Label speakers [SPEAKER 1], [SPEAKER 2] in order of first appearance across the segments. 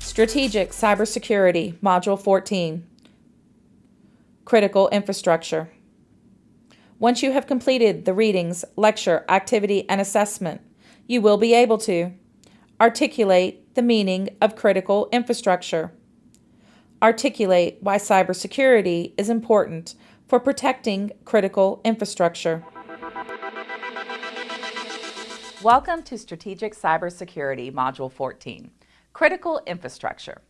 [SPEAKER 1] Strategic Cybersecurity, Module 14. Critical Infrastructure. Once you have completed the readings, lecture, activity, and assessment, you will be able to articulate the meaning of critical infrastructure, articulate why cybersecurity is important for protecting critical infrastructure.
[SPEAKER 2] Welcome to Strategic Cybersecurity Module 14, Critical Infrastructure.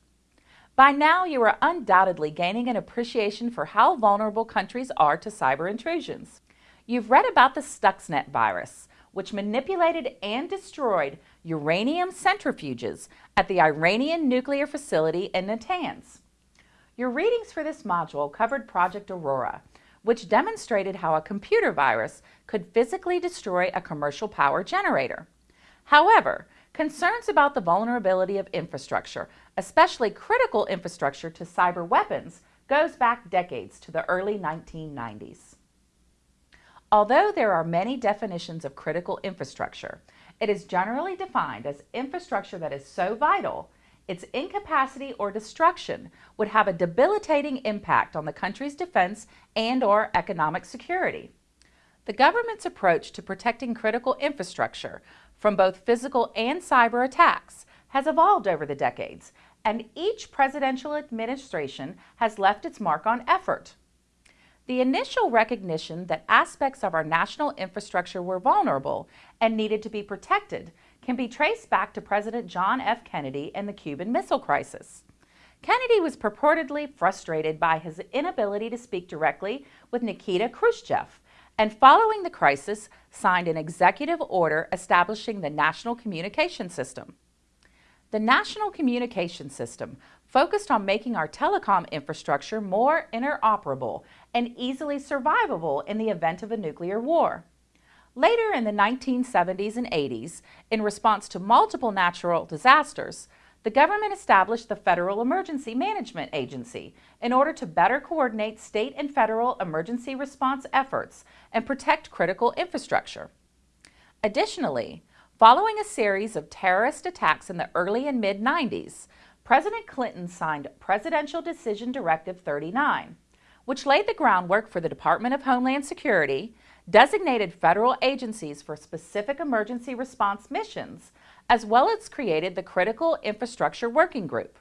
[SPEAKER 2] By now, you are undoubtedly gaining an appreciation for how vulnerable countries are to cyber intrusions. You've read about the Stuxnet virus, which manipulated and destroyed uranium centrifuges at the Iranian nuclear facility in Natanz. Your readings for this module covered Project Aurora, which demonstrated how a computer virus could physically destroy a commercial power generator. However, concerns about the vulnerability of infrastructure, especially critical infrastructure to cyber weapons, goes back decades to the early 1990s. Although there are many definitions of critical infrastructure, it is generally defined as infrastructure that is so vital its incapacity or destruction would have a debilitating impact on the country's defense and or economic security. The government's approach to protecting critical infrastructure from both physical and cyber attacks has evolved over the decades, and each presidential administration has left its mark on effort. The initial recognition that aspects of our national infrastructure were vulnerable and needed to be protected can be traced back to President John F. Kennedy and the Cuban Missile Crisis. Kennedy was purportedly frustrated by his inability to speak directly with Nikita Khrushchev, and following the crisis, signed an executive order establishing the National Communication System. The National Communication System focused on making our telecom infrastructure more interoperable and easily survivable in the event of a nuclear war. Later in the 1970s and 80s, in response to multiple natural disasters, the government established the Federal Emergency Management Agency in order to better coordinate state and federal emergency response efforts and protect critical infrastructure. Additionally, following a series of terrorist attacks in the early and mid-90s, President Clinton signed Presidential Decision Directive 39, which laid the groundwork for the Department of Homeland Security designated federal agencies for specific emergency response missions, as well as created the Critical Infrastructure Working Group.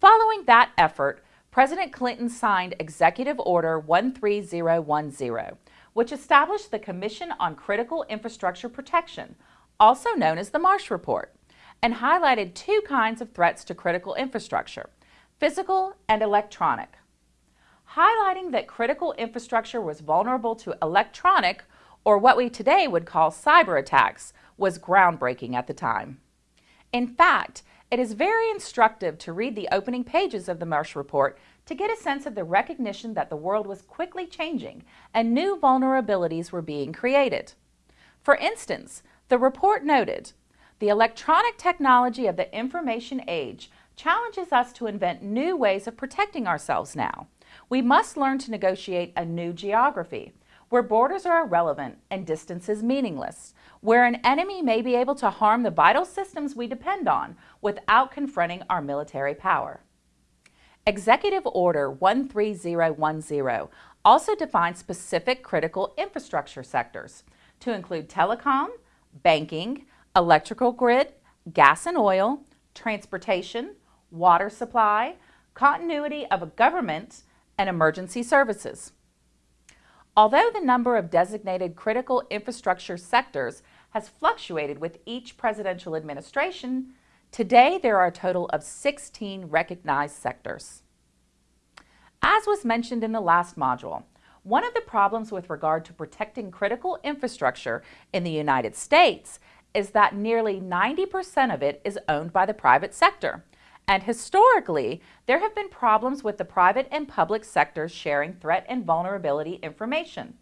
[SPEAKER 2] Following that effort, President Clinton signed Executive Order 13010, which established the Commission on Critical Infrastructure Protection, also known as the Marsh Report, and highlighted two kinds of threats to critical infrastructure, physical and electronic highlighting that critical infrastructure was vulnerable to electronic, or what we today would call cyber attacks, was groundbreaking at the time. In fact, it is very instructive to read the opening pages of the Marsh Report to get a sense of the recognition that the world was quickly changing and new vulnerabilities were being created. For instance, the report noted, the electronic technology of the information age challenges us to invent new ways of protecting ourselves now. We must learn to negotiate a new geography, where borders are irrelevant and distances meaningless, where an enemy may be able to harm the vital systems we depend on without confronting our military power. Executive Order 13010 also defines specific critical infrastructure sectors to include telecom, banking, electrical grid, gas and oil, transportation, water supply, continuity of a government, and emergency services. Although the number of designated critical infrastructure sectors has fluctuated with each presidential administration, today there are a total of 16 recognized sectors. As was mentioned in the last module, one of the problems with regard to protecting critical infrastructure in the United States is that nearly 90% of it is owned by the private sector, and historically, there have been problems with the private and public sectors sharing threat and vulnerability information.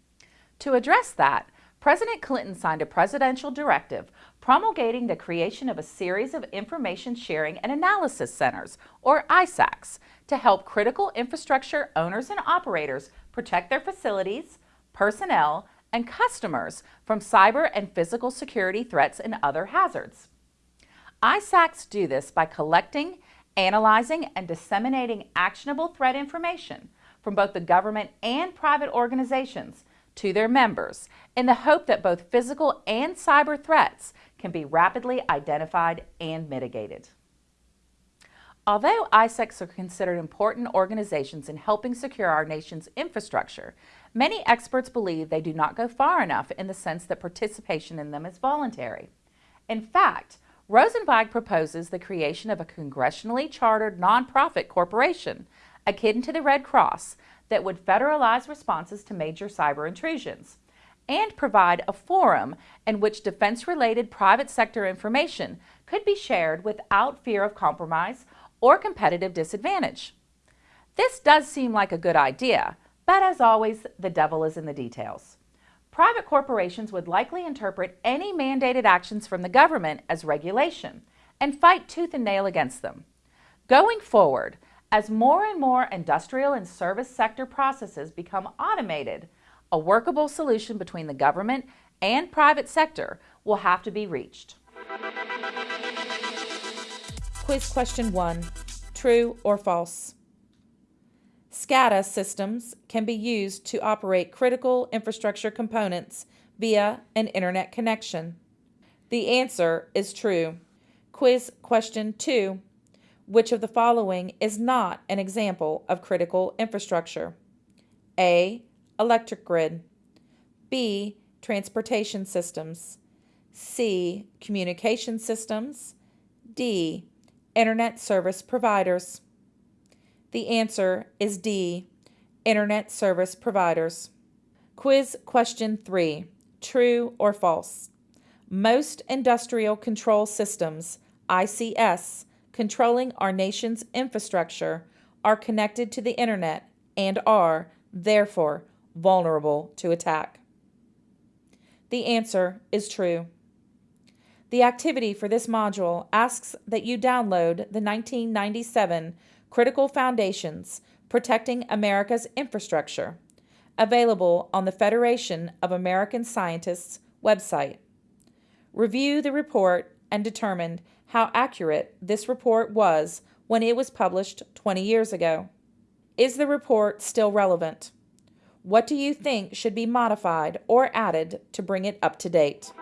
[SPEAKER 2] To address that, President Clinton signed a presidential directive promulgating the creation of a series of information sharing and analysis centers, or ISACs, to help critical infrastructure owners and operators protect their facilities, personnel, and customers from cyber and physical security threats and other hazards. ISACs do this by collecting, analyzing, and disseminating actionable threat information from both the government and private organizations to their members in the hope that both physical and cyber threats can be rapidly identified and mitigated. Although ISACs are considered important organizations in helping secure our nation's infrastructure, many experts believe they do not go far enough in the sense that participation in them is voluntary. In fact, Rosenzweig proposes the creation of a congressionally chartered nonprofit corporation akin to the Red Cross that would federalize responses to major cyber intrusions and provide a forum in which defense-related private sector information could be shared without fear of compromise or competitive disadvantage. This does seem like a good idea, but as always, the devil is in the details. Private corporations would likely interpret any mandated actions from the government as regulation and fight tooth and nail against them. Going forward, as more and more industrial and service sector processes become automated, a workable solution between the government and private sector will have to be reached.
[SPEAKER 1] Quiz question one True or false? SCADA systems can be used to operate critical infrastructure components via an internet connection. The answer is true. Quiz question two Which of the following is not an example of critical infrastructure? A electric grid, B, transportation systems, C, communication systems, D, internet service providers. The answer is D, internet service providers. Quiz question 3, true or false? Most industrial control systems, ICS, controlling our nation's infrastructure are connected to the internet and are, therefore, vulnerable to attack? The answer is true. The activity for this module asks that you download the 1997 Critical Foundations Protecting America's Infrastructure, available on the Federation of American Scientists website. Review the report and determine how accurate this report was when it was published 20 years ago. Is the report still relevant? What do you think should be modified or added to bring it up to date?